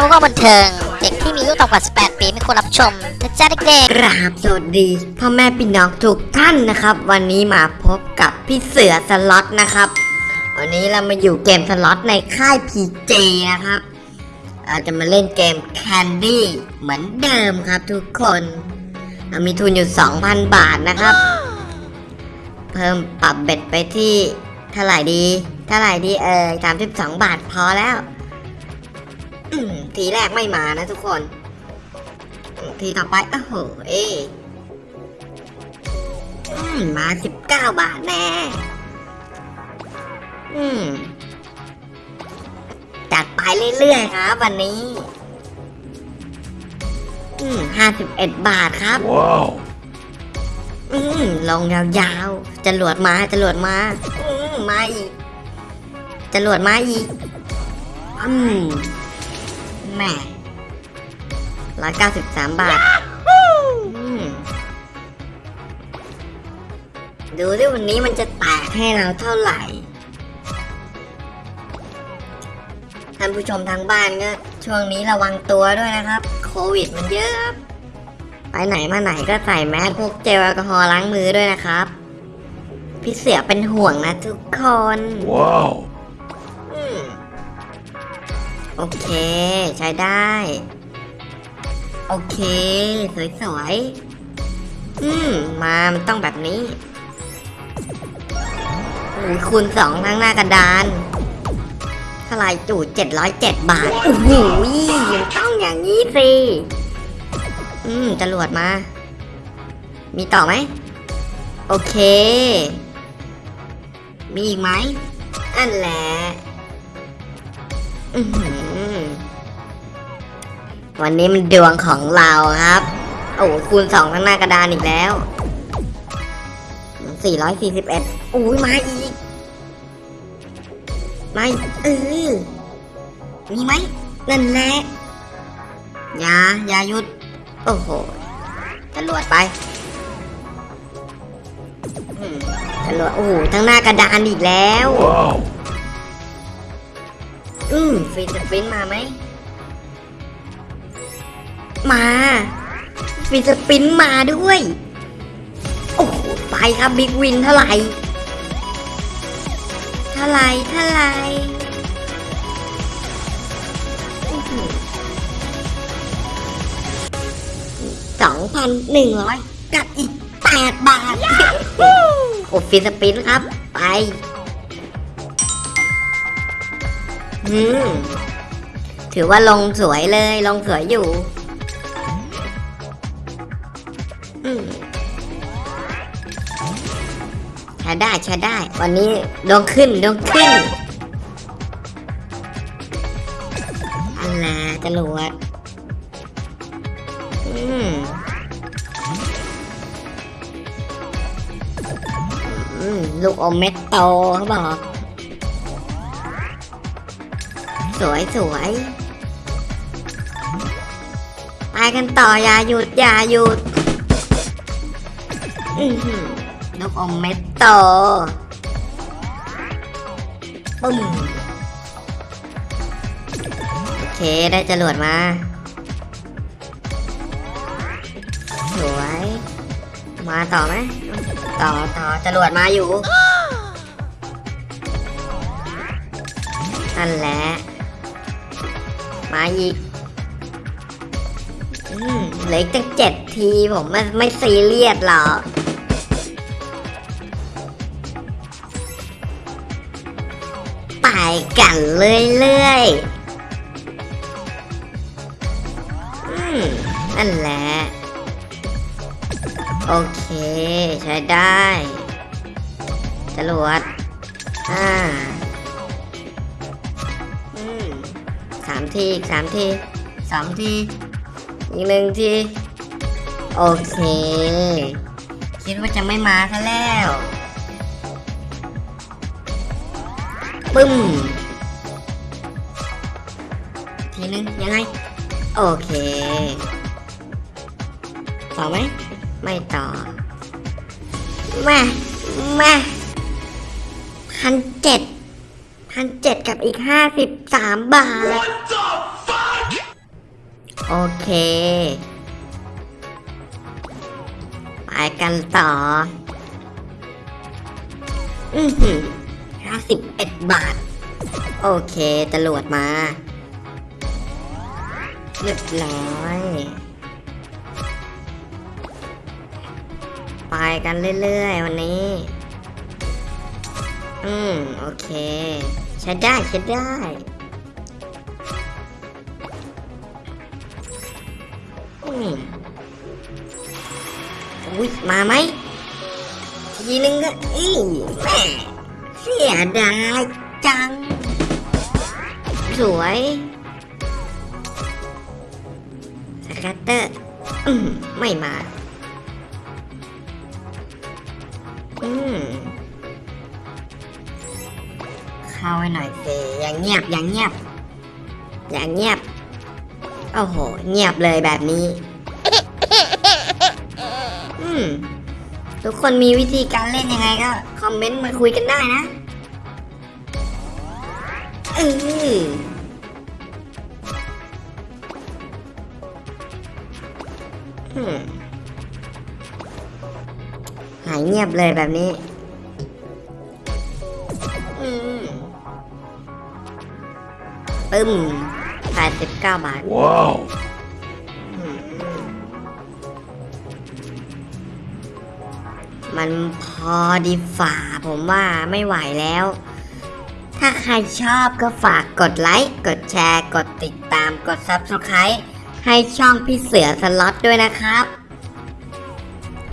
ทำก็บันเทิง เด็กที่มีอายุต่ำกว่า 18 ปีไม่ควรรับชมนะจ๊ะเด็กๆกราบสวัสดีพ่อแม่พี่น้องทุกท่านนะครับ วันนี้มาพบกับพี่เสือสล็อตนะครับ วันนี้เรามาอยู่เกมสล็อตในค่าย PJ นะครับเราจะมาเล่นเกม Candy เหมือนเดิมครับทุกคนเรามีทุนอยู่ 2,000 บาทนะครับ เพิ่มปรับเบ็ดไปที่เท่าไหร่ดี เท่าไหร่ดีเออ32บาทพอแล้ว ทีแรกไม่มานะทุกคน ทีต่อไปโอ้โหเอยอืมมาสิบเก้าบาทแน่อืมจัดไปเรื่อยๆครับวันนี้อืมห้าสิบเอ็ดบาทครับ Wow. อืมลงยาวๆจรวดมาจรวดมาอืมมาอีกจรวดมาอีกอืม แหม่ร้อยเก้าสิบสามบาทอืมดูดิวันนี้มันจะแตกให้เราเท่าไหร่ ท่านผู้ชมทางบ้านก็ช่วงนี้ระวังตัวด้วยนะครับ โควิดมันเยอะครับไปไหนมาไหนก็ใส่แมสพวกเจลแอลกอฮอล์ล้างมือด้วยนะครับ พี่เสือเป็นห่วงนะทุกคน Wow. อืม โอเค ใช้ได้ โอเค สวยๆ อืม มามันต้องแบบนี้โอ้ยคูณสองทั้งหน้ากระดานเท่าไรจู่เจ็ดร้อยเจ็ดบาทโอ้โหมันต้องอย่างนี้สิ อืมจรวดมา มีต่อไหม โอเค มีอีกไหม อันแหละ วันนี้มันดวงของเราครับ โอ้โหคูณสองข้างหน้ากระดานอีกแล้ว441อุ้ยมาอีกมาอีกเออมีไหมนั่นแหละยาอยาหยุด โอ้โหตำรวจไปอืมตำรวจโอ้โหทั้งหน้ากระดานอีกแล้ว Wow. อืมฟรีสปรินต์มาไหม มาฟรีสปรินต์มาด้วย โอ้โห ไปครับ Big Win เท่าไหร่ เท่าไหร่ เท่าไหร่สองพันหนึ่งร้อยกับอีกแปดบาท โอ้ free spin ครับ ไป อืมถือว่าลงสวยเลย ลงสวยอยู่ใช้ได้ใช้ได้ วันนี้ดวงขึ้นดวงขึ้นอันน่ะจรวดอืมลูกอมเม็ดโตเขาบอก สวยสวยไปกันต่ออย่าหยุดอย่าหยุดนกอมเม็ดโตปึ้มโอเคได้จรวดมาสวย มาต่อไหมต่อต่อจรวดมาอยู่นั่นแหละ มาอีกอืมเหลืออกตั้งเจ็ดทีผมไม่ไม่ซีเรียสหรอกไปกันเรื่อยๆอืมนั่นแหละ โอเค ใช้ได้จรวดอ่า สามทีอีกสามทีสองทีอีกหนึ่งทีโอเค คิดว่าจะไม่มาซะแล้วปึ้ม ทีนึงยังไง โอเค ต่อไหม ไม่ต่อม่แม่พันเจ็ด พันเจ็ดกับอีกห้าสิบสามบาท โอเค ไปกันต่อ อือหือห้าสิบเอ็ดบาท โอเคตำรวจมาเรียบร้อยไปกันเรื่อย ๆ วันนี้ อืม โอเค ช้ได้ใช้ได้อืมอุ้ยมาไหมทีนึงก็อีแม่เสียดายจัง สวยสกัตเตอร์อืมไม่มา อืม เข้าไว้หน่อยสิอย่างเงียบอย่างเงียบ อย่างเงียบโอ้โห เงียบเลยแบบนี้ อืมทุกคนมีวิธีการเล่นยังไงก็ คอมเมนต์มาคุยกันได้นะเอออืมหายเงียบเลยแบบนี้ ปึ้มแปดสิบเก้าบาท Wow. อืมมันพอดีฝ่าผมว่าไม่ไหวแล้ว ถ้าใครชอบก็ฝากกดไลค์ กดแชร์ กดติดตาม กด Subscribe ให้ช่องพี่เสือสล็อตด้วยนะครับ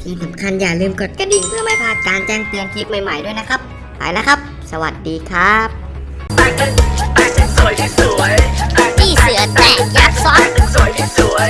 ที่สำคัญอย่าลืมกดกระดิ่งเพื่อไม่พลาดการแจ้งเตือนคลิปใหม่ๆด้วยนะครับ ไปแล้วครับ สวัสดีครับ วยที่สวย นี่เสือแตกยักษ์ซ้อนสวยที่สวย